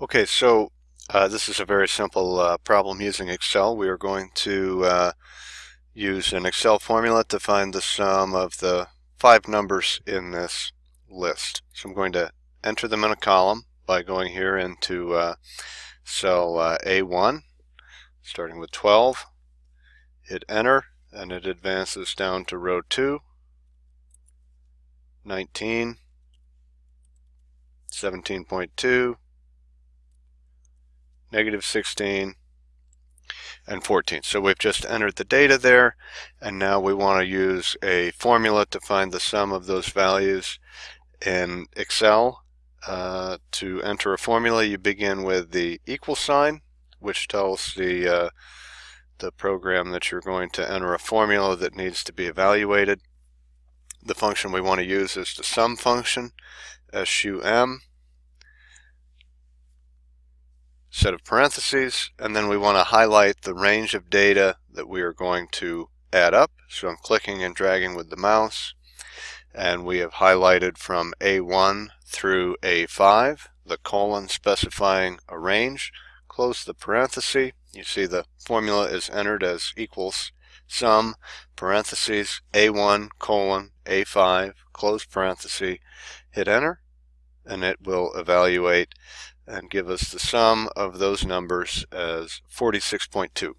Okay, so uh, this is a very simple uh, problem using Excel. We are going to uh, use an Excel formula to find the sum of the five numbers in this list. So I'm going to enter them in a column by going here into uh, cell uh, A1, starting with 12, hit enter, and it advances down to row 2, 19, 17.2, negative 16, and 14. So we've just entered the data there, and now we want to use a formula to find the sum of those values in Excel. Uh, to enter a formula, you begin with the equal sign, which tells the uh, the program that you're going to enter a formula that needs to be evaluated. The function we want to use is the sum function, SUM set of parentheses, and then we want to highlight the range of data that we are going to add up. So I'm clicking and dragging with the mouse, and we have highlighted from A1 through A5, the colon specifying a range. Close the parenthesis. You see the formula is entered as equals sum, parentheses, A1, colon, A5, close parenthesis, hit enter, and it will evaluate and give us the sum of those numbers as 46.2.